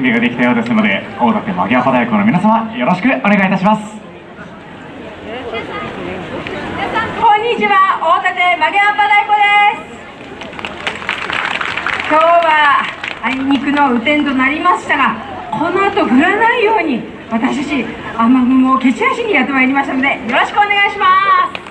準備ができたようですので大館マギアパ太鼓の皆様よろしくお願いいたします。こんにちは大館マギアパ太鼓です。今日はあいにくの雨天となりましたがこの後降らないように私たち雨雲を蹴散らしにやってまいりましたのでよろしくお願いします。